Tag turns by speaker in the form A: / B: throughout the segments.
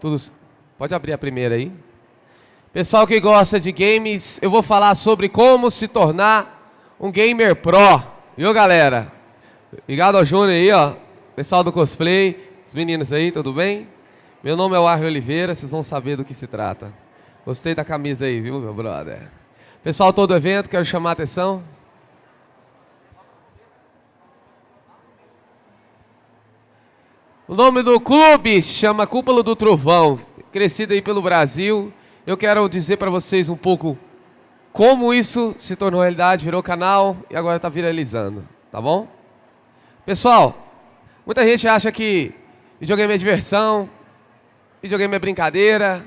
A: Tudo... Pode abrir a primeira aí. Pessoal que gosta de games, eu vou falar sobre como se tornar um gamer pro. Viu, galera? Obrigado ao Júnior aí, ó. Pessoal do cosplay, os meninos aí, tudo bem? Meu nome é o Oliveira, vocês vão saber do que se trata. Gostei da camisa aí, viu, meu brother? Pessoal, todo evento, quero chamar a atenção. O nome do clube chama Cúpula do Trovão, crescido aí pelo Brasil. Eu quero dizer para vocês um pouco como isso se tornou realidade, virou canal e agora está viralizando, tá bom? Pessoal, muita gente acha que videogame é diversão, videogame é brincadeira.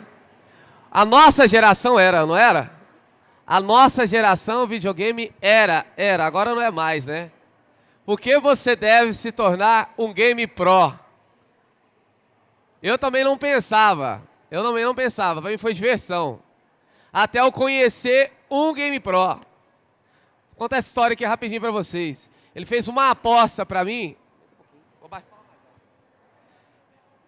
A: A nossa geração era, não era? A nossa geração videogame era, era, agora não é mais, né? Porque você deve se tornar um game pro. Eu também não pensava. Eu também não pensava. Para mim foi diversão. Até eu conhecer um Game Pro. Vou contar essa história aqui rapidinho para vocês. Ele fez uma aposta para mim.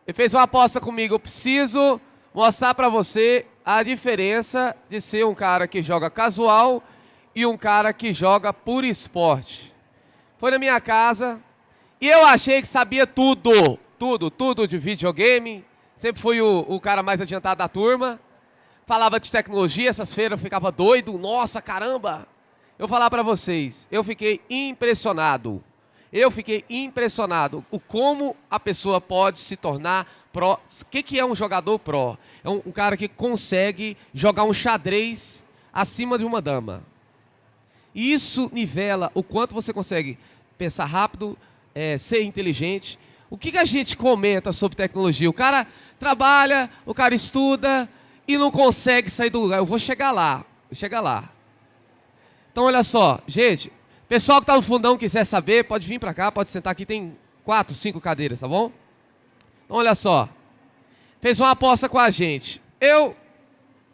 A: Ele fez uma aposta comigo. Eu preciso mostrar para você a diferença de ser um cara que joga casual e um cara que joga por esporte. Foi na minha casa e eu achei que sabia tudo tudo, tudo de videogame. Sempre fui o, o cara mais adiantado da turma. Falava de tecnologia, essas feiras eu ficava doido. Nossa, caramba! Eu falar para vocês, eu fiquei impressionado. Eu fiquei impressionado o como a pessoa pode se tornar pró. O que, que é um jogador pró? É um, um cara que consegue jogar um xadrez acima de uma dama. Isso nivela o quanto você consegue pensar rápido, é, ser inteligente o que, que a gente comenta sobre tecnologia? O cara trabalha, o cara estuda e não consegue sair do lugar. Eu vou chegar lá, vou chegar lá. Então, olha só, gente, pessoal que está no fundão quiser saber, pode vir para cá, pode sentar aqui, tem quatro, cinco cadeiras, tá bom? Então, olha só, fez uma aposta com a gente. Eu,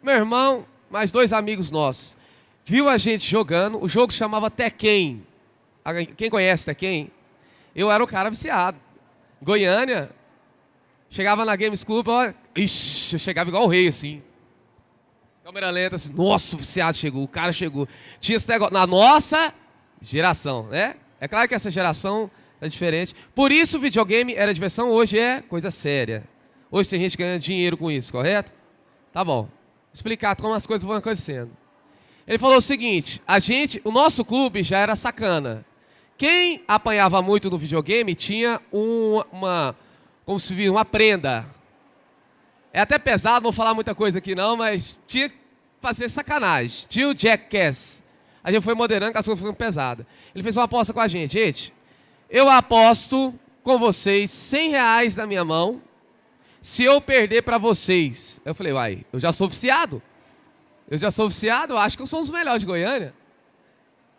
A: meu irmão, mais dois amigos nossos, viu a gente jogando, o jogo chamava Tekken. Quem conhece Tekken? Eu era o cara viciado. Goiânia, chegava na Games Club, ó, ixi, eu chegava igual o rei, assim. Câmera lenta, assim, nossa, o viciado chegou, o cara chegou. Tinha esse negócio, na nossa geração, né? É claro que essa geração é diferente. Por isso o videogame era diversão, hoje é coisa séria. Hoje tem gente ganhando dinheiro com isso, correto? Tá bom. Explicar como as coisas vão acontecendo. Ele falou o seguinte, a gente, o nosso clube já era sacana. Quem apanhava muito no videogame tinha um, uma, como se diz, uma prenda. É até pesado, não vou falar muita coisa aqui não, mas tinha que fazer sacanagem. Tinha o Jackass. A gente foi moderando, as coisas foram pesadas. Ele fez uma aposta com a gente. Gente, eu aposto com vocês 100 reais na minha mão se eu perder para vocês. Eu falei, uai, eu já sou oficiado. Eu já sou oficiado, acho que eu sou um dos melhores de Goiânia.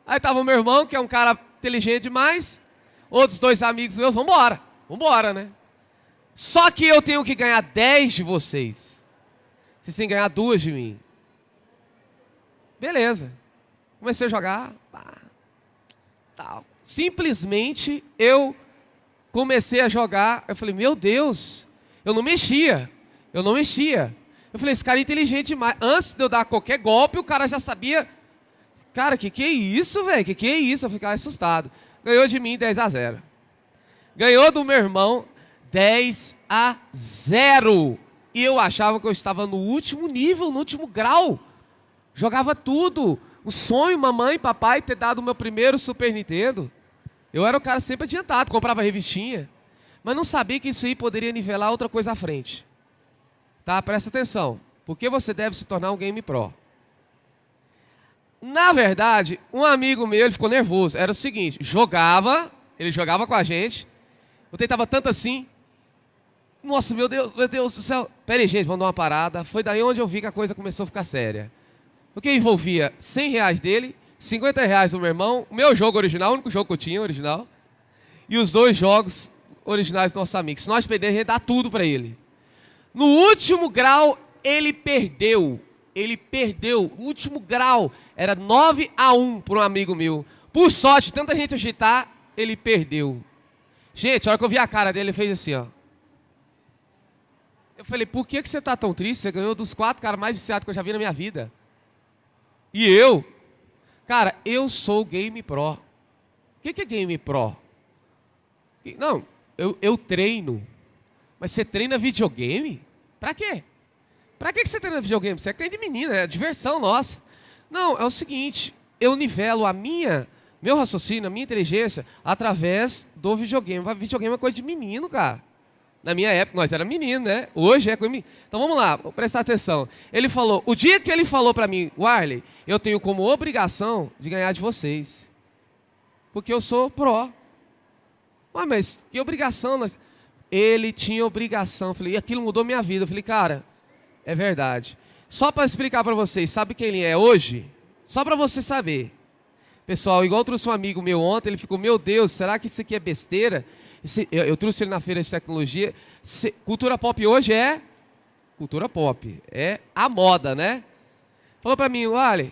A: Aí tava o meu irmão, que é um cara inteligente demais. Outros dois amigos meus, vamos embora. Vamos embora, né? Só que eu tenho que ganhar 10 de vocês. Vocês têm que ganhar duas de mim. Beleza. Comecei a jogar. Pá, tal. Simplesmente eu comecei a jogar. Eu falei, meu Deus, eu não mexia. Eu não mexia. Eu falei, esse cara é inteligente demais. Antes de eu dar qualquer golpe, o cara já sabia Cara, que que é isso, velho? Que que é isso? Eu ficava assustado. Ganhou de mim 10 a 0. Ganhou do meu irmão 10 a 0. E eu achava que eu estava no último nível, no último grau. Jogava tudo. O sonho, mamãe e papai, ter dado o meu primeiro Super Nintendo. Eu era o cara sempre adiantado, comprava revistinha. Mas não sabia que isso aí poderia nivelar outra coisa à frente. Tá? Presta atenção. Porque você deve se tornar um Game Pro. Na verdade, um amigo meu, ele ficou nervoso. Era o seguinte, jogava, ele jogava com a gente. Eu tentava tanto assim. Nossa, meu Deus, meu Deus do céu. Pera aí, gente, vamos dar uma parada. Foi daí onde eu vi que a coisa começou a ficar séria. Porque envolvia 100 reais dele, 50 reais do meu irmão, o meu jogo original, o único jogo que eu tinha original, e os dois jogos originais do nosso amigo. Se nós perdermos, ia dar tudo para ele. No último grau, ele perdeu. Ele perdeu. No último grau, era 9 a 1 para um amigo meu. Por sorte, tanta gente agitar, ele perdeu. Gente, a hora que eu vi a cara dele, ele fez assim, ó. Eu falei, por que, que você tá tão triste? Você ganhou dos quatro caras mais viciados que eu já vi na minha vida. E eu? Cara, eu sou Game Pro. O que, que é Game Pro? Não, eu, eu treino. Mas você treina videogame? Pra quê? Pra que, você treina videogame? Você é coisa de menina, é diversão nossa. Não, é o seguinte, eu nivelo a minha, meu raciocínio, a minha inteligência através do videogame. Videogame é coisa de menino, cara. Na minha época, nós era menino, né? Hoje é coisa Então vamos lá, prestar atenção. Ele falou, o dia que ele falou para mim, Warley, eu tenho como obrigação de ganhar de vocês. Porque eu sou pró. Ah, mas que obrigação? Nós... Ele tinha obrigação. Eu falei, e aquilo mudou minha vida. Eu falei, cara, é verdade. Só para explicar para vocês, sabe quem ele é hoje? Só para você saber. Pessoal, igual trouxe um amigo meu ontem, ele ficou, meu Deus, será que isso aqui é besteira? Eu, trouxe ele na feira de tecnologia. Cultura pop hoje é cultura pop, é a moda, né? Falou para mim, olha,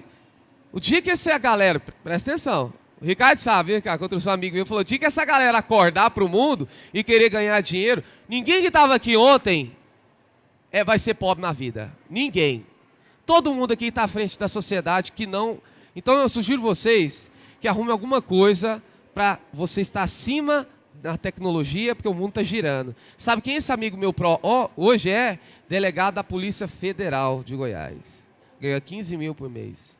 A: o dia que essa galera, presta atenção, o Ricardo sabe, Ricardo, eu trouxe um amigo meu, falou, o dia que essa galera acordar para o mundo e querer ganhar dinheiro, ninguém que estava aqui ontem é, vai ser pobre na vida. Ninguém. Todo mundo aqui está à frente da sociedade que não. Então eu sugiro vocês que arrumem alguma coisa para você estar acima da tecnologia, porque o mundo está girando. Sabe quem esse amigo meu pro oh, hoje é? Delegado da Polícia Federal de Goiás. Ganha 15 mil por mês.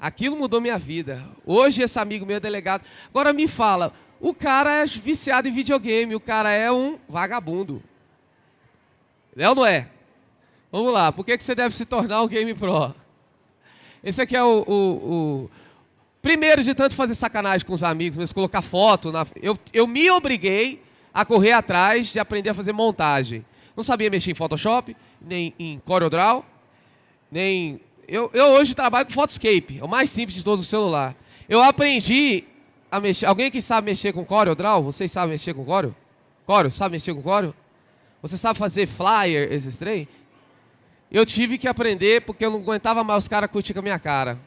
A: Aquilo mudou minha vida. Hoje esse amigo meu é delegado. Agora me fala, o cara é viciado em videogame, o cara é um vagabundo. É ou não é? Vamos lá, por que, que você deve se tornar um Game Pro? Esse aqui é o, o, o, primeiro de tanto fazer sacanagem com os amigos, mas colocar foto. Na... Eu, eu me obriguei a correr atrás de aprender a fazer montagem. Não sabia mexer em Photoshop, nem em CorelDRAW, nem... Eu, eu hoje trabalho com Photoscape, é o mais simples de todo o celular. Eu aprendi a mexer... Alguém que sabe mexer com CorelDRAW? Vocês sabem mexer com Corel? Corel, sabe mexer com Corel? Você sabe fazer flyer, esses trem? Eu tive que aprender porque eu não aguentava mais os caras curtir com a minha cara.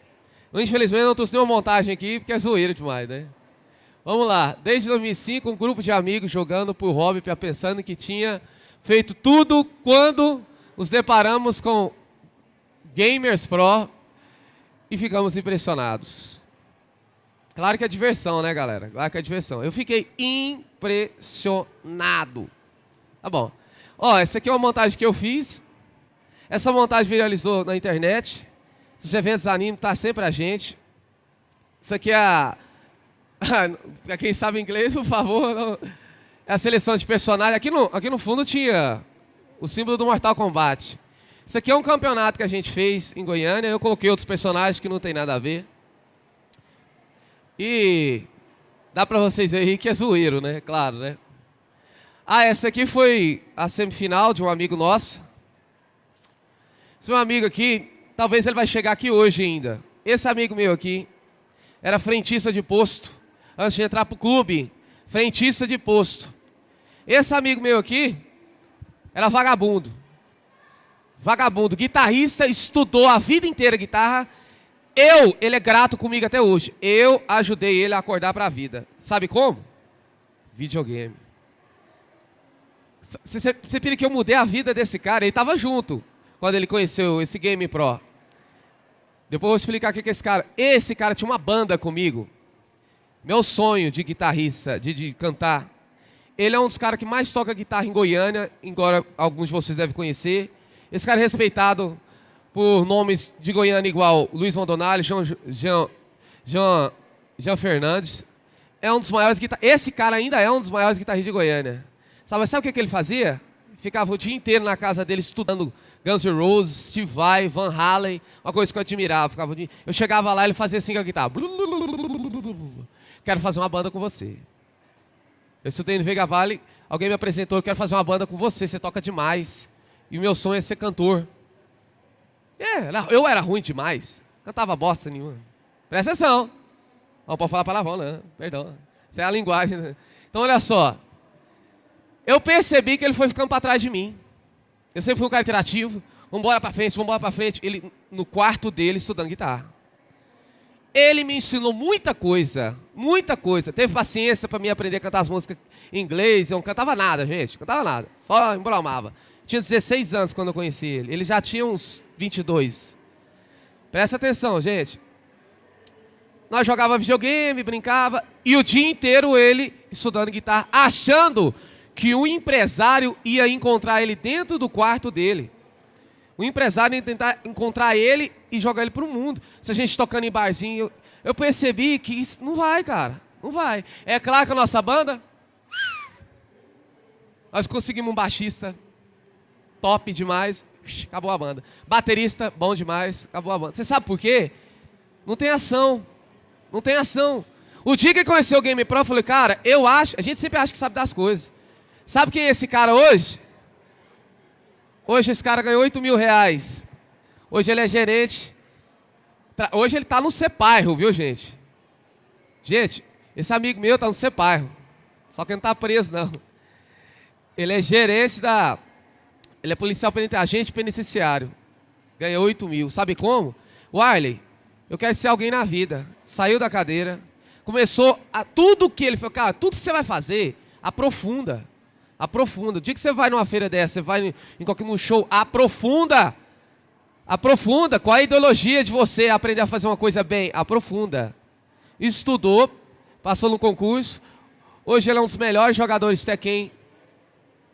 A: Infelizmente eu não trouxe nenhuma montagem aqui porque é zoeira demais, né? Vamos lá. Desde 2005, um grupo de amigos jogando por hobby, pensando que tinha feito tudo quando nos deparamos com Gamers Pro e ficamos impressionados. Claro que é diversão, né, galera? Claro que é diversão. Eu fiquei impressionado. Tá bom. Ó, essa aqui é uma montagem que eu fiz. Essa montagem viralizou na internet. Os eventos anime, tá sempre a gente. Isso aqui é a... Para quem sabe inglês, por favor, não... é a seleção de personagens. Aqui no, aqui no fundo tinha o símbolo do Mortal Kombat. Isso aqui é um campeonato que a gente fez em Goiânia. Eu coloquei outros personagens que não tem nada a ver. E dá para vocês verem que é zoeiro, né? Claro, né? Ah, essa aqui foi a semifinal de um amigo nosso. Esse meu amigo aqui, talvez ele vai chegar aqui hoje ainda. Esse amigo meu aqui era frentista de posto. Antes de entrar pro clube, frentista de posto. Esse amigo meu aqui era vagabundo. Vagabundo, guitarrista, estudou a vida inteira guitarra. Eu, ele é grato comigo até hoje. Eu ajudei ele a acordar para a vida. Sabe como? Videogame. Você, você pira que eu mudei a vida desse cara? Ele estava junto quando ele conheceu esse Game Pro. Depois eu vou explicar o que é esse cara. Esse cara tinha uma banda comigo. Meu sonho de guitarrista, de, de cantar. Ele é um dos caras que mais toca guitarra em Goiânia, embora alguns de vocês devem conhecer. Esse cara é respeitado por nomes de Goiânia igual Luiz Mondonali, João, João, João, João Fernandes. É um dos maiores guitarristas. Esse cara ainda é um dos maiores guitarristas de Goiânia. Sabe, sabe o que, ele fazia? Ficava o dia inteiro na casa dele estudando Guns N' Roses, Steve Vai, Van Halen, uma coisa que eu admirava. Ficava. Eu chegava lá e ele fazia assim com a guitarra. Quero fazer uma banda com você. Eu estudei no Vega Valley, alguém me apresentou, eu quero fazer uma banda com você, você toca demais. E o meu sonho é ser cantor. É, eu era ruim demais. Cantava bosta nenhuma. Presta atenção. Não pode falar palavrão, não. Perdão. Isso é a linguagem. Né? Então, olha só. Eu percebi que ele foi ficando para trás de mim. Eu sempre fui um cara interativo. Vamos embora para frente, vamos embora para frente. Ele, no quarto dele, estudando guitarra. Ele me ensinou muita coisa Muita coisa. Teve paciência para mim aprender a cantar as músicas em inglês. Eu não cantava nada, gente. Cantava nada. Só embromava. Tinha 16 anos quando eu conheci ele. Ele já tinha uns 22. Presta atenção, gente. Nós jogava videogame, brincava. E o dia inteiro ele estudando guitarra, achando que o empresário ia encontrar ele dentro do quarto dele. O empresário ia tentar encontrar ele e jogar ele para o mundo. Se a gente tocando em barzinho, eu percebi que isso não vai, cara. Não vai. É claro que a nossa banda. Nós conseguimos um baixista top demais. Acabou a banda. Baterista, bom demais. Acabou a banda. Você sabe por quê? Não tem ação. Não tem ação. O dia que conheceu o Game Pro, eu falei, cara, eu acho. A gente sempre acha que sabe das coisas. Sabe quem é esse cara hoje? Hoje esse cara ganhou 8 mil reais. Hoje ele é gerente Hoje ele está no Sepairo, viu, gente? Gente, esse amigo meu está no Sepairo. Só que não está preso, não. Ele é gerente da... Ele é policial penitenciário, agente penitenciário. Ganhou 8 mil. Sabe como? O Arley, eu quero ser alguém na vida. Saiu da cadeira. Começou a... Tudo que ele falou, cara, tudo que você vai fazer, aprofunda. Aprofunda. O dia que você vai numa feira dessa, você vai em qualquer um show, aprofunda. Aprofunda. Qual a ideologia de você aprender a fazer uma coisa bem? Aprofunda. Estudou, passou no concurso. Hoje ele é um dos melhores jogadores de Tekken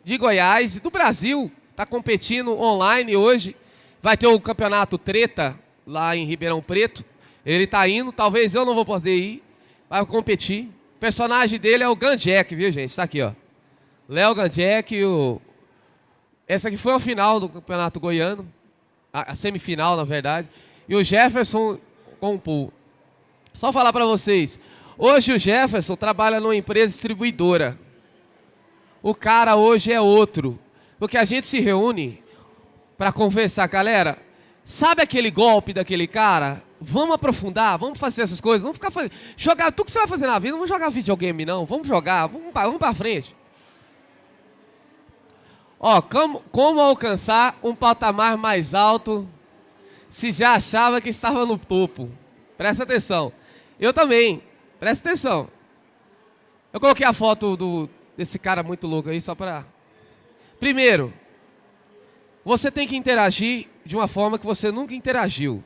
A: de Goiás e do Brasil. Está competindo online hoje. Vai ter o campeonato Treta lá em Ribeirão Preto. Ele está indo, talvez eu não vou poder ir. Vai competir. O personagem dele é o Ganjek, viu gente? Está aqui, ó. Léo Ganjek, o... Essa aqui foi a final do campeonato goiano a, semifinal, na verdade. E o Jefferson com o pool. Só falar para vocês. Hoje o Jefferson trabalha numa empresa distribuidora. O cara hoje é outro. Porque a gente se reúne para conversar. Galera, sabe aquele golpe daquele cara? Vamos aprofundar, vamos fazer essas coisas. Vamos ficar fazendo. Jogar tudo que você vai fazer na vida. Não vamos jogar videogame, não. Vamos jogar, vamos para frente. Ó, como, como alcançar um patamar mais alto se já achava que estava no topo? Presta atenção. Eu também. Presta atenção. Eu coloquei a foto do, desse cara muito louco aí só para... Primeiro, você tem que interagir de uma forma que você nunca interagiu.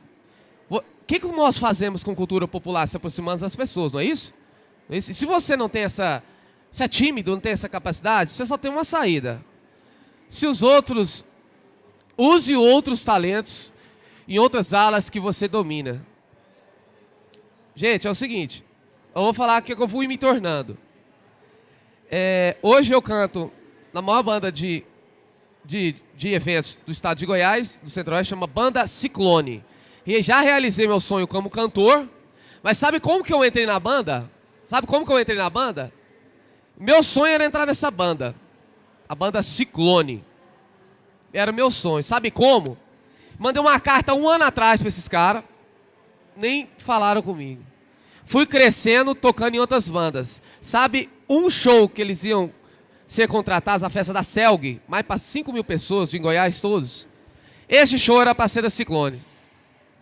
A: O que, que nós fazemos com cultura popular se aproximando das pessoas, não é isso? Se você não tem essa... Se é tímido, não tem essa capacidade, você só tem uma saída se os outros, use outros talentos em outras alas que você domina. Gente, é o seguinte, eu vou falar o que eu fui me tornando. É, hoje eu canto na maior banda de, de, de eventos do estado de Goiás, do Centro-Oeste, chama Banda Ciclone. E já realizei meu sonho como cantor, mas sabe como que eu entrei na banda? Sabe como que eu entrei na banda? Meu sonho era entrar nessa banda a banda Ciclone. Era meu sonho. Sabe como? Mandei uma carta um ano atrás para esses caras. Nem falaram comigo. Fui crescendo, tocando em outras bandas. Sabe um show que eles iam ser contratados, a festa da Selg, mais para 5 mil pessoas em Goiás todos? Esse show era para ser da Ciclone.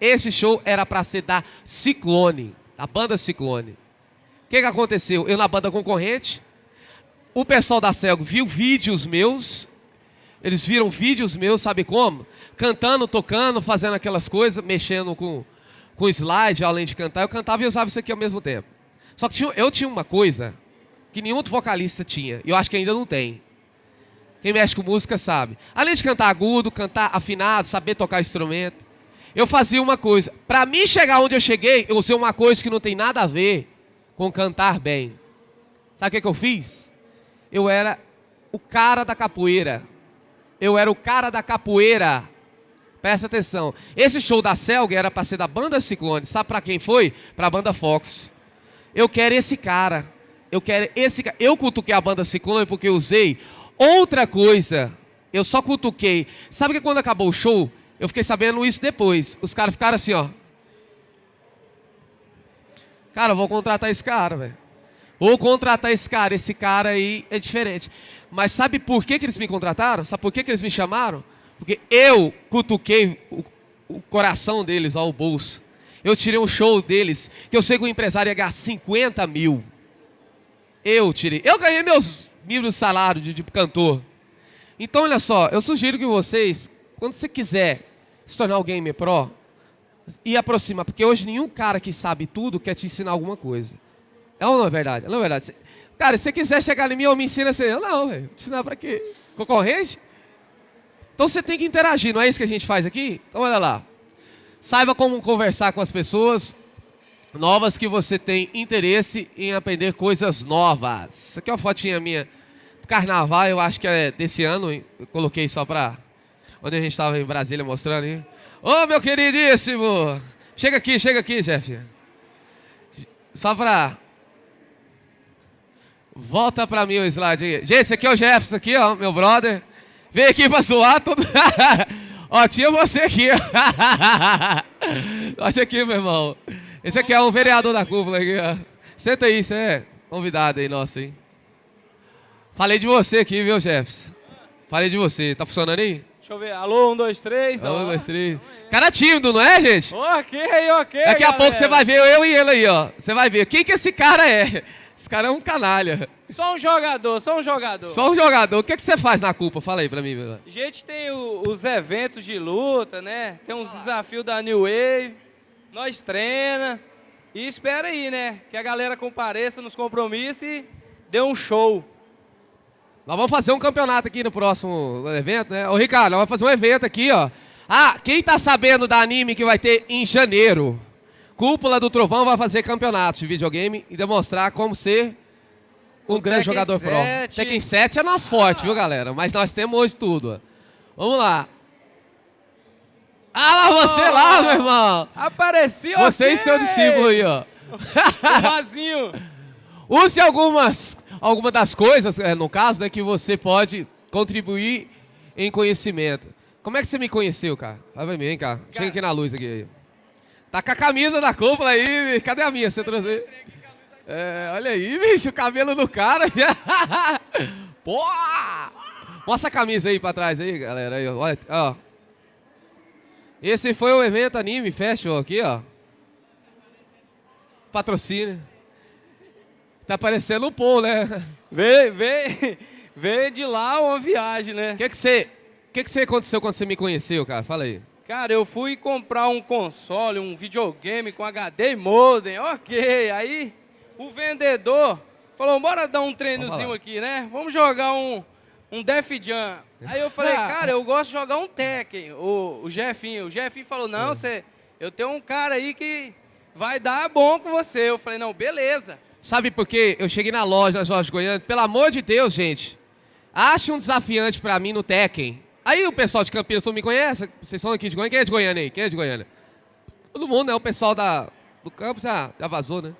A: Esse show era para ser da Ciclone, da banda Ciclone. O que, que aconteceu? Eu na banda concorrente, o pessoal da Celgo viu vídeos meus, eles viram vídeos meus, sabe como? Cantando, tocando, fazendo aquelas coisas, mexendo com, com slide, além de cantar. Eu cantava e usava isso aqui ao mesmo tempo. Só que tinha, eu tinha uma coisa que nenhum outro vocalista tinha, e eu acho que ainda não tem. Quem mexe com música sabe. Além de cantar agudo, cantar afinado, saber tocar instrumento, eu fazia uma coisa. Para mim chegar onde eu cheguei, eu usei uma coisa que não tem nada a ver com cantar bem. Sabe o que, que eu fiz? Eu era o cara da capoeira. Eu era o cara da capoeira. Presta atenção. Esse show da Selga era para ser da banda Ciclone. Sabe para quem foi? Para a banda Fox. Eu quero esse cara. Eu quero esse cara. Eu cutuquei a banda Ciclone porque usei outra coisa. Eu só cutuquei. Sabe que quando acabou o show, eu fiquei sabendo isso depois. Os caras ficaram assim, ó. Cara, eu vou contratar esse cara, velho. Ou contratar esse cara, esse cara aí é diferente. Mas sabe por que, que eles me contrataram? Sabe por que, que eles me chamaram? Porque eu cutuquei o, o coração deles ao bolso. Eu tirei um show deles, que eu sei que o empresário ia ganhar 50 mil. Eu tirei. Eu ganhei meus mil salários de, de cantor. Então, olha só, eu sugiro que vocês, quando você quiser se tornar um gamer pro, e aproxima, porque hoje nenhum cara que sabe tudo quer te ensinar alguma coisa. É ou não é verdade? Não é verdade? Cara, se você quiser chegar em mim, eu me ensino assim. Eu não, velho. Ensinar pra quê? Concorrente? Então você tem que interagir, não é isso que a gente faz aqui? Então olha lá. Saiba como conversar com as pessoas novas que você tem interesse em aprender coisas novas. Isso aqui é uma fotinha minha carnaval, eu acho que é desse ano. Eu coloquei só pra. Onde a gente estava em Brasília mostrando, hein? Ô, meu queridíssimo! Chega aqui, chega aqui, Jeff. Só pra Volta pra mim o slide aí. Gente, esse aqui é o Jefferson aqui, ó, meu brother. Vem aqui pra zoar todo... ó, tinha você aqui. Olha aqui, meu irmão. Esse aqui é um vereador da cúpula aqui, ó. Senta aí, você é convidado aí nosso, hein? Falei de você aqui, viu, Jefferson? Falei de você. Tá funcionando aí?
B: Deixa eu ver. Alô, um, dois, três.
A: Alô, um, dois, três. Cara tímido, não é, gente?
B: Ok, ok.
A: Daqui a pouco você vai ver eu e ele aí, ó. Você vai ver. Quem que esse cara é? Esse cara é um canalha.
B: Só um jogador, só um jogador.
A: Só um jogador. O que, é que você faz na culpa? Fala aí pra mim. Meu.
B: A gente tem o, os eventos de luta, né? Tem uns desafios da New Wave. Nós treina. E espera aí, né? Que a galera compareça nos compromissos e dê um show.
A: Nós vamos fazer um campeonato aqui no próximo evento, né? Ô, Ricardo, nós vamos fazer um evento aqui, ó. Ah, quem tá sabendo da anime que vai ter em janeiro? Cúpula do Trovão vai fazer campeonatos de videogame e demonstrar como ser um o grande Tekken jogador 7. pro. Tekken 7 é nosso forte, viu, galera? Mas nós temos hoje tudo. Vamos lá. Ah, lá você oh, lá, meu irmão.
B: Apareceu
A: Você e seu discípulo aí, ó.
B: Vazio.
A: Use algumas, algumas das coisas, é, no caso, né, que você pode contribuir em conhecimento. Como é que você me conheceu, cara? Vai pra mim, vem cá. Chega aqui na luz aqui. Tá com a camisa da cúpula aí. Cadê a minha? Você trouxe É, olha aí, bicho, o cabelo do cara. Pô! Mostra a camisa aí pra trás aí, galera. Aí, olha, ó. Esse foi o evento Anime Festival aqui, ó. Patrocínio. Tá parecendo um pô, né?
B: Veio, veio, veio de lá uma viagem, né?
A: O que que você... O que, que você aconteceu quando você me conheceu, cara? Fala aí.
B: Cara, eu fui comprar um console, um videogame com HD e modem, ok. Aí o vendedor falou, bora dar um treinozinho aqui, né? Vamos jogar um, um Def Jam. Aí eu falei, cara, eu gosto de jogar um Tekken, o, o Jefinho. O Jefinho falou, não, é. você, eu tenho um cara aí que vai dar bom com você. Eu falei, não, beleza.
A: Sabe por quê? Eu cheguei na loja, Jorge Goiânia, pelo amor de Deus, gente, ache um desafiante pra mim no Tekken. Aí o pessoal de Campinas não me conhece, vocês são aqui de Goiânia, quem é de Goiânia aí? Quem é de Goiânia? Todo mundo, né? O pessoal da, do campo já, já vazou, né?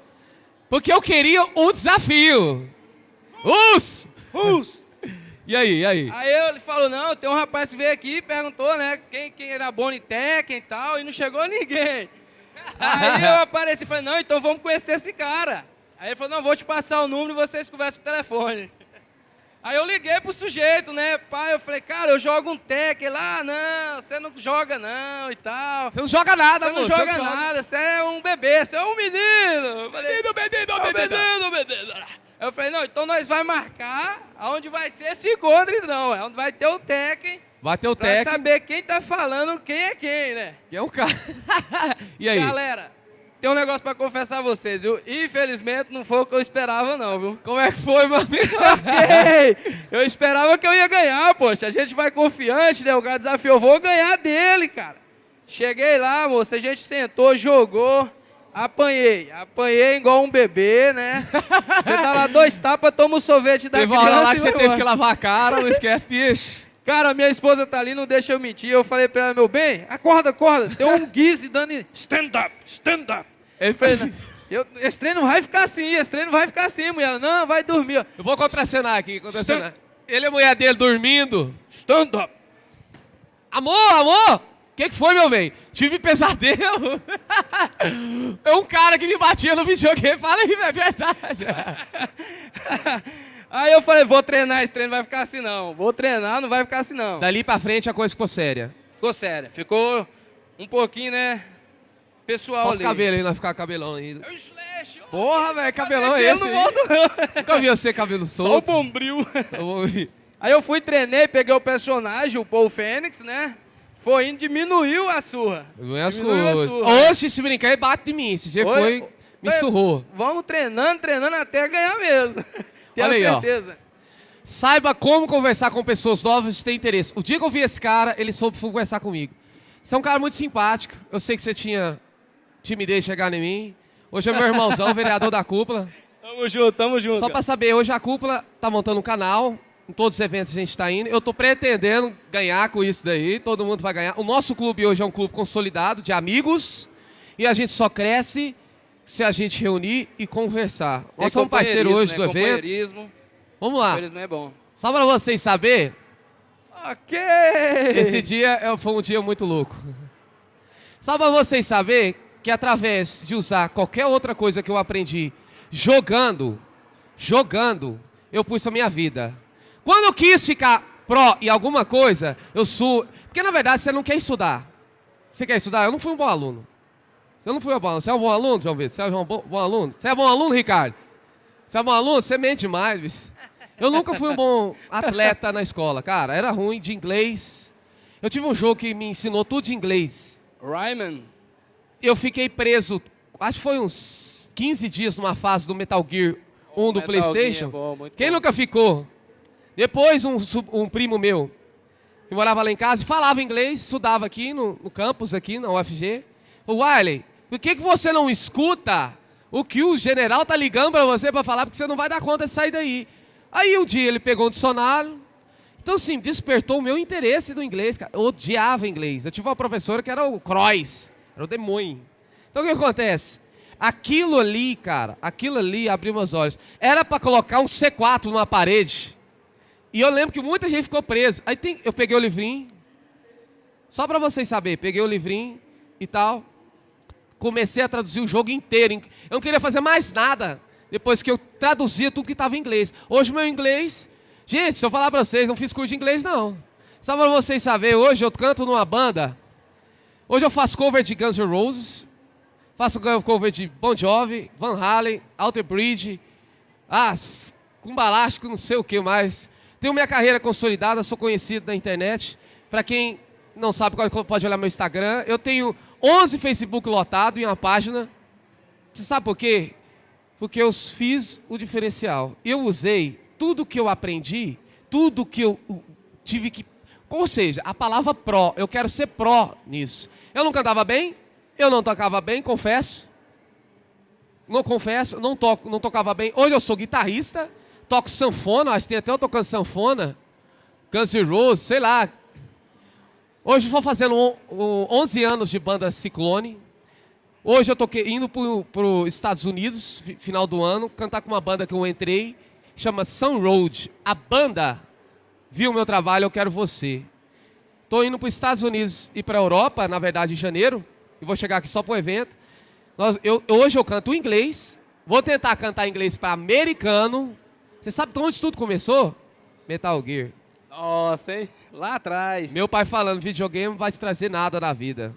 A: Porque eu queria um desafio. Us!
B: Us!
A: E aí, e aí?
B: Aí ele falou, não, tem um rapaz que veio aqui e perguntou, né, quem, quem era Tekken e tal, e não chegou ninguém. Aí eu apareci e falei, não, então vamos conhecer esse cara. Aí ele falou, não, vou te passar o número e vocês conversam por telefone. Aí eu liguei pro sujeito, né? Pai, eu falei, cara, eu jogo um tech. Ele, ah, não, você não joga não e tal.
A: Você não joga nada,
B: Você não joga você nada, você é um bebê, você é um menino. Falei,
A: menino, menino, é
B: menino. menino, menino. Eu falei, não, então nós vai marcar aonde vai ser se encontre, não. É onde vai ter o tech.
A: Vai ter o
B: tech. Pra saber quem tá falando, quem é quem, né?
A: Quem é o cara. e aí?
B: Galera, tem um negócio pra confessar a vocês, viu? Infelizmente não foi o que eu esperava, não, viu?
A: Como é que foi, meu amigo?
B: ok! Eu esperava que eu ia ganhar, poxa. A gente vai confiante, né? O cara desafiou, eu vou ganhar dele, cara. Cheguei lá, moça, a gente sentou, jogou, apanhei. Apanhei igual um bebê, né? Você dá lá dois tapas, toma o um sorvete da
A: teve criança. Teve lá que você teve que lavar a cara, não esquece, bicho.
B: Cara, minha esposa tá ali, não deixa eu mentir. Eu falei pra ela, meu bem, acorda, acorda. Tem um guise dando stand up, stand up. Ele fez, eu, esse treino vai ficar assim, esse treino vai ficar assim, mulher. Não, vai dormir. Ó.
A: Eu vou contracenar aqui, contracenar. Ele e a mulher dele dormindo.
B: Stand up.
A: Amor, amor! O que, que foi, meu bem? Tive pesadelo. é um cara que me batia no videogame. Fala aí, é verdade.
B: aí eu falei, vou treinar, esse treino vai ficar assim não. Vou treinar, não vai ficar assim não.
A: Dali pra frente a coisa ficou séria.
B: Ficou séria. Ficou um pouquinho, né? Pessoal
A: Solta o cabelo aí, nós ficar cabelão aí.
B: É Slash.
A: Porra, velho, cabelão é
B: Esse não
A: aí?
B: volto, não.
A: Nunca vi você cabelo
B: Só o
A: solto.
B: bombril.
A: Eu vou ouvir.
B: Aí eu fui, treinei, peguei o personagem, o Paul Fênix, né? Foi indo, diminuiu a surra.
A: Não é
B: Diminuiu a surra.
A: Oxe, se brincar, ele bate de mim. Esse dia
B: Oi,
A: foi, me surrou.
B: Vamos treinando, treinando até ganhar mesmo. Tenho
A: Olha aí, ó.
B: certeza.
A: Saiba como conversar com pessoas novas e ter interesse. O dia que eu vi esse cara, ele soube conversar comigo. Você é um cara muito simpático. Eu sei que você tinha timidez de chegar em mim. Hoje é meu irmãozão, vereador da cúpula.
B: Tamo junto, tamo junto.
A: Só pra saber, hoje a cúpula tá montando um canal. Em todos os eventos a gente tá indo. Eu tô pretendendo ganhar com isso daí. Todo mundo vai ganhar. O nosso clube hoje é um clube consolidado de amigos. E a gente só cresce se a gente reunir e conversar.
B: Tem
A: Nós somos parceiros hoje
B: né?
A: do evento. Vamos lá.
B: É bom.
A: Só pra vocês saberem,
B: Ok!
A: Esse dia é- foi um dia muito louco. Só pra vocês saberem que através de usar qualquer outra coisa que eu aprendi jogando, jogando, eu pus a minha vida. Quando eu quis ficar pró em alguma coisa, eu sou. Porque na verdade você não quer estudar. Você quer estudar? Eu não fui um bom aluno. Você não foi um bom aluno. Você é um bom aluno, João Vitor? Você é um bom, bom aluno? Você é bom aluno, Ricardo? Você é bom aluno? Você mente demais, bicho. Eu nunca fui um bom atleta na escola, cara. Era ruim de inglês. Eu tive um jogo que me ensinou tudo de inglês.
B: Ryman.
A: Eu fiquei preso, acho que foi uns 15 dias numa fase do Metal Gear 1 do
B: Metal
A: PlayStation.
B: É bom, muito
A: Quem
B: bom.
A: nunca ficou? Depois, um, um primo meu, que morava lá em casa, e falava inglês, estudava aqui no, no campus, aqui na UFG. O Wiley, por que, que você não escuta o que o general tá ligando para você para falar, porque você não vai dar conta de sair daí? Aí um dia ele pegou um dicionário. Então, assim, despertou o meu interesse no inglês, cara. Eu odiava inglês. Eu tive uma professora que era o Croix, era o demônio. Então, o que acontece? Aquilo ali, cara, aquilo ali abriu meus olhos. Era para colocar um C4 numa parede. E eu lembro que muita gente ficou presa. Aí tem, eu peguei o livrinho, só para vocês saberem, peguei o livrinho e tal. Comecei a traduzir o jogo inteiro. Eu não queria fazer mais nada depois que eu traduzia tudo que estava em inglês. Hoje meu inglês. Gente, se eu falar para vocês, não fiz curso de inglês, não. Só para vocês saberem, hoje eu canto numa banda. Hoje eu faço cover de Guns N' Roses. Faço cover de Bon Jovi, Van Halen, Alter Bridge. Ah, s- com balástico, não sei o que mais. Tenho minha carreira consolidada, sou conhecido na internet. Para quem não sabe, pode- olhar meu Instagram. Eu tenho 11 Facebook lotado em uma página. Você sabe por quê? Porque eu fiz o diferencial. Eu usei tudo que eu aprendi, tudo que eu tive que. Ou seja, a palavra pró, eu quero ser pró nisso. Eu não cantava bem, eu não tocava bem, confesso. Não confesso, não, toco, não tocava bem. Hoje eu sou guitarrista, toco sanfona, acho que tem até eu tocando sanfona. Guns N' Roses, sei lá. Hoje estou fazendo on- o- 11 anos de banda Ciclone. Hoje eu estou indo para os Estados Unidos, fi- final do ano, cantar com uma banda que eu entrei, chama Sun Road. A banda viu meu trabalho, eu quero você. Estou indo para os Estados Unidos e para a Europa, na verdade em janeiro, e vou chegar aqui só para o evento. Nós- eu- hoje eu canto inglês, vou tentar cantar inglês para americano. Você sabe de onde tudo começou? Metal Gear.
B: Nossa, hein? Lá atrás.
A: Meu pai falando, videogame não vai te trazer nada na vida.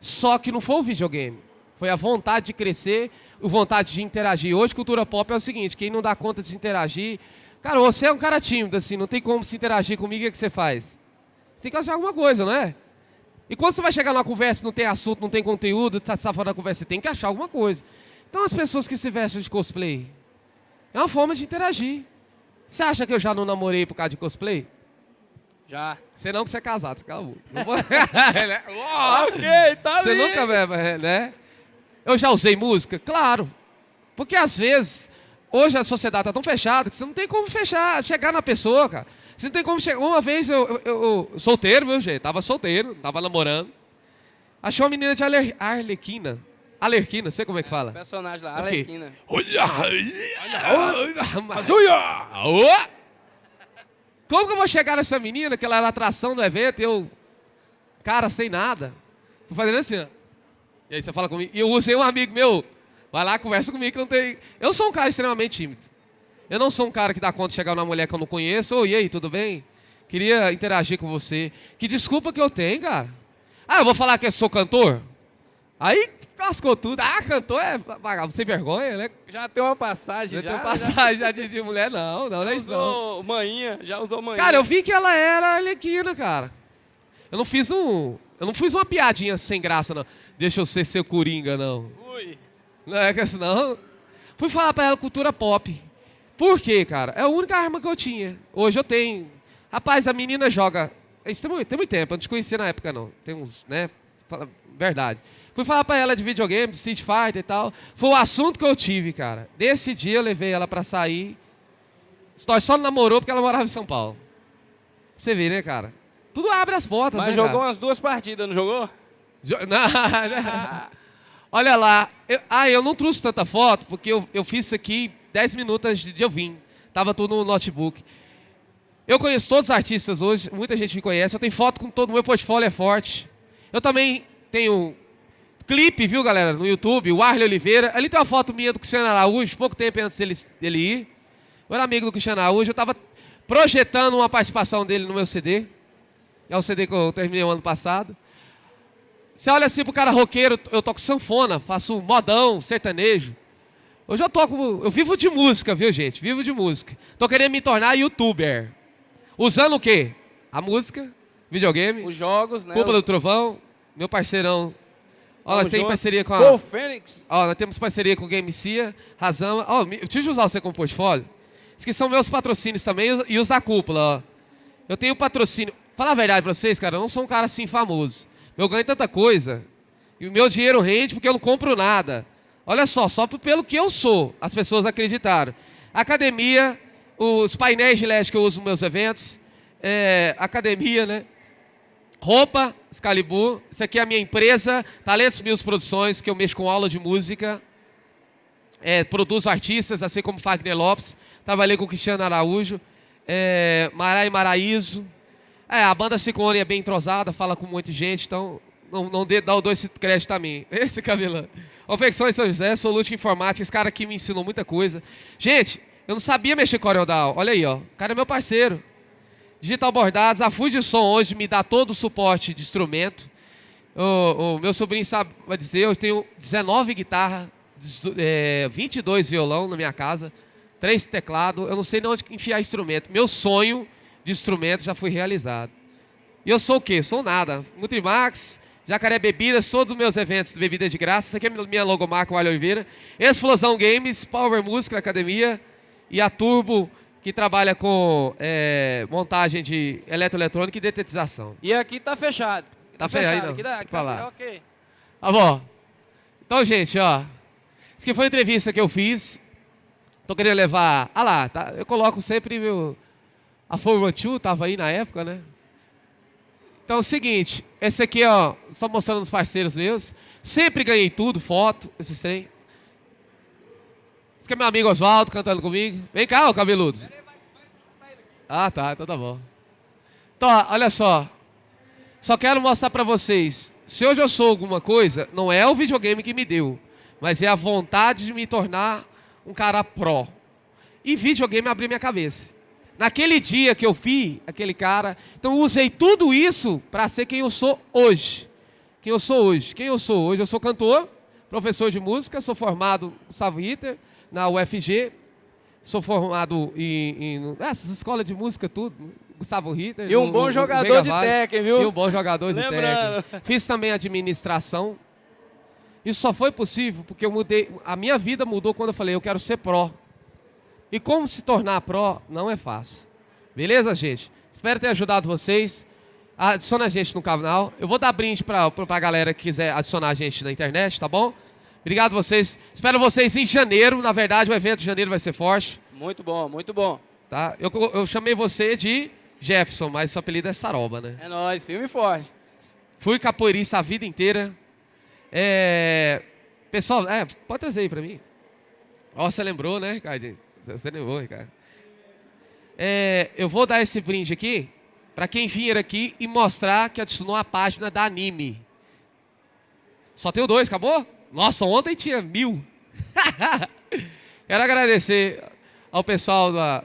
A: Só que não foi o videogame. Foi a vontade de crescer, a vontade de interagir. Hoje, cultura pop é o seguinte, quem não dá conta de se interagir... Cara, você é um cara tímido, assim, não tem como se interagir comigo, o que, que você faz? Você tem que fazer alguma coisa, não é? E quando você vai chegar numa conversa, não tem assunto, não tem conteúdo, tá tá fora da conversa, você tem que achar alguma coisa. Então, as pessoas que se vestem de cosplay, é uma forma de interagir. Você acha que eu já não namorei por causa de cosplay?
B: Já.
A: Você não que você é casado, você? Uau!
B: Ok, tá
A: Você nunca né? Eu já usei música? Claro. Porque às vezes, hoje a sociedade tá tão fechada que você não tem como fechar, chegar na pessoa, cara. Você não tem como chegar. Uma vez eu, eu, eu- solteiro, viu, gente? Tava solteiro, tava namorando. Achei uma menina de Arle- Arlequina. Alerquina, sei como é que fala.
B: Personagem lá,
A: Ok.
B: Arlequina.
A: Olha! Olha! Como que eu vou chegar nessa menina, que ela era atração do evento, e eu, cara, sem nada, tô fazendo assim, ó. E aí você fala comigo, e eu usei um amigo meu, vai lá, conversa comigo que não tem... Eu sou um cara extremamente tímido. Eu não sou um cara que dá conta de chegar numa mulher que eu não conheço, oi, e aí, tudo bem? Queria interagir com você. Que desculpa que eu tenho, cara. Ah, eu vou falar que eu sou cantor? Aí Cascou tudo. Ah, cantou é vagabundo sem vergonha, né?
B: Já tem uma passagem, já.
A: Já tem passagem já de, de mulher, não, não, não é isso
B: usou manhinha, já usou manhinha.
A: Cara, eu vi que ela era alequina, cara. Eu não fiz um. Eu não fiz uma piadinha sem graça, não. Deixa eu ser seu coringa, não. Não é que assim, não. Fui falar pra ela cultura pop. Por quê, cara? É a única arma que eu tinha. Hoje eu tenho. Rapaz, a menina joga. Isso tem muito, tem muito tempo, eu não te conhecia na época, não. Tem uns, né? Fala- Verdade. Fui falar pra ela de videogame, de Street Fighter e tal. Foi o assunto que eu tive, cara. Desse dia eu levei ela pra sair. Nós só namorou porque ela morava em São Paulo. Você vê, né, cara? Tudo abre as portas,
B: Mas
A: né,
B: jogou
A: cara?
B: umas duas partidas, não jogou?
A: Jo- Não, não. Olha lá. Eu- ah, eu não trouxe tanta foto porque eu, eu fiz isso aqui 10 minutos antes de eu vir. Tava tudo no notebook. Eu conheço todos os artistas hoje, muita gente me conhece. Eu tenho foto com todo o meu portfólio é forte. Eu também tenho clipe, viu, galera, no YouTube, o Arley Oliveira. Ali tem uma foto minha do Cristiano Araújo, pouco tempo antes dele, dele ir. Eu era amigo do Cristiano Araújo, eu tava projetando uma participação dele no meu CD. É o CD que eu terminei o ano passado. Você olha assim pro cara roqueiro, eu toco sanfona, faço modão, sertanejo. Hoje eu toco, eu vivo de música, viu, gente? Vivo de música. Tô querendo me tornar youtuber. Usando o quê? A música, videogame,
B: Os jogos, né?
A: Culpa
B: Os-
A: do Trovão, meu parceirão. Ó, nós temos parceria com a...
B: Gol Fênix.
A: Ó, nós temos parceria com o Game Cia, Razão. Ó, deixa eu usar você como portfólio. Esses que são meus patrocínios também e os- e os da cúpula, ó. Eu tenho patrocínio. Falar a verdade pra vocês, cara, eu não sou um cara assim famoso. Eu ganho tanta coisa. E o meu dinheiro rende porque eu não compro nada. Olha só, só pelo que eu sou, as pessoas acreditaram. Academia, os painéis de LED que eu uso nos meus eventos. é, academia, né? Roupa, Excalibur. Isso aqui é a minha empresa, Talentos Mills Produções, que eu mexo com aula de música. É, produzo artistas, assim como Fagner Lopes. Trabalhei com Cristiano Araújo. É, Marai Maraíso. É, a banda Ciclone é bem entrosada, fala com muita gente, então não, não dê, dá o dois crédito a mim. Esse cabelão. Confecções São José, Solute Informática, esse cara aqui me ensinou muita coisa. Gente, eu não sabia mexer com Corel Olha aí, ó. O cara é meu parceiro. Digital Bordados, a Fuji Som hoje me dá todo o suporte de instrumento. O, o meu sobrinho sabe, vai dizer, eu tenho 19 guitarras, é, 22 violão na minha casa, 3 teclados, eu não sei nem onde enfiar instrumento. Meu sonho de instrumento já foi realizado. E eu sou o quê? Sou nada. Nutrimax, Jacaré Bebidas, todos os meus eventos de bebida de graça. Essa aqui é a minha logomarca, o Alho Oliveira. Explosão Games, Power Música Academia e a Turbo, que trabalha com é, montagem de eletroeletrônica e detetização.
B: E aqui tá fechado.
A: Tá fechado aí, não.
B: Aqui, dá, aqui tá fechado, ok.
A: Tá bom. Então, gente, ó. Isso aqui foi a entrevista que eu fiz. Tô querendo levar. Ah lá, tá? Eu coloco sempre meu. A Forma 2 tava aí na época, né? Então é o seguinte, esse aqui, ó, só mostrando os parceiros meus. Sempre ganhei tudo, foto, esses trem. Esse aqui é meu amigo Oswaldo cantando comigo. Vem cá, ô cabeludo. Ah, tá, então tá bom. Então, ó, olha só. Só quero mostrar pra vocês. Se hoje eu sou alguma coisa, não é o videogame que me deu, mas é a vontade de me tornar um cara pró. E videogame abriu minha cabeça. Naquele dia que eu vi aquele cara, então eu usei tudo isso para ser quem eu sou hoje. Quem eu sou hoje? Quem eu sou hoje? Eu sou cantor, professor de música, sou formado Gustavo Ritter na UFG, sou formado em, em essas escolas de música tudo, Gustavo Ritter.
B: E um
A: no-
B: bom
A: no-
B: jogador de. Tekken, viu?
A: E um bom jogador de técnica. Fiz também administração. Isso só foi possível porque eu mudei. A minha vida mudou quando eu falei, eu quero ser pró. E como se tornar pró não é fácil. Beleza, gente? Espero ter ajudado vocês. Adiciona a gente no canal. Eu vou dar brinde pra, pra pra galera que quiser adicionar a gente na internet, tá bom? Obrigado vocês. Espero vocês em janeiro. Na verdade, o evento de janeiro vai ser forte.
B: Muito bom, muito bom.
A: Tá? Eu, eu chamei você de Jefferson, mas seu apelido é Saroba, né?
B: É nóis, firme e forte.
A: Fui capoeirista a vida inteira. É... Pessoal, é, pode trazer aí pra mim. Ó, você lembrou, né, Ricardo? Você lembrou, Ricardo. É, eu vou dar esse brinde aqui pra quem vir aqui e mostrar que adicionou a página da Anime. Só tenho dois, acabou? Nossa, ontem tinha mil. Quero agradecer ao pessoal da,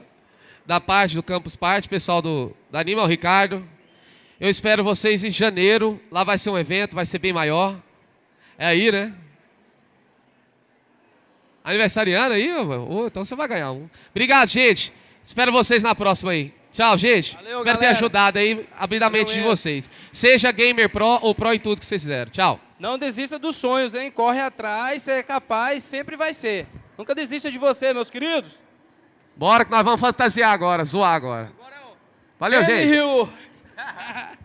A: da parte do Campus Party, pessoal do, da Anime, ao Ricardo, eu espero vocês em janeiro. Lá vai ser um evento, vai ser bem maior. É aí, né? Aniversariando aí? ô, então você vai ganhar um. Obrigado, gente. Espero vocês na próxima aí. Tchau, gente.
B: Valeu,
A: Espero ter
B: galera.
A: ajudado aí, abrir a mente de vocês. Seja gamer pro ou pro em tudo que vocês fizeram. Tchau.
B: Não desista dos sonhos, hein? Corre atrás, você é capaz, sempre vai ser. Nunca desista de você, meus queridos.
A: Bora que nós vamos fantasiar agora, zoar agora. Valeu,
B: Ele
A: gente.
B: riu.